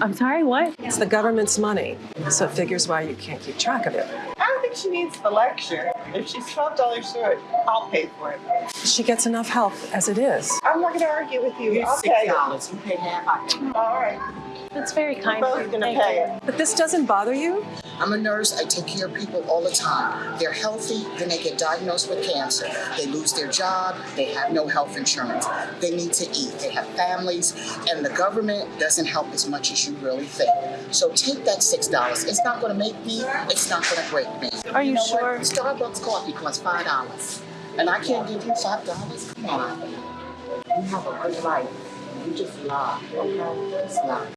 I'm sorry, what? It's the government's money, so it figures why you can't keep track of it. I don't think she needs the lecture. If she's twelve dollars short, I'll pay for it. She gets enough help as it is. I'm not gonna argue with you. Here's I'll six pay it. dollars. You pay half, All right, That's very we're kind of both you. gonna pay you. it. But this doesn't bother you? I'm a nurse. I take care of people all the time. They're healthy, then they get diagnosed with cancer. They lose their job. They have no health insurance. They need to eat. They have families, and the government doesn't help as much as you really think. So take that six dollars. It's not going to make me. It's not going to break me. Are you know sure? What? Starbucks coffee costs five dollars, and I can't give you five dollars. Come on. You have a good life. You just lie, okay? Just lie.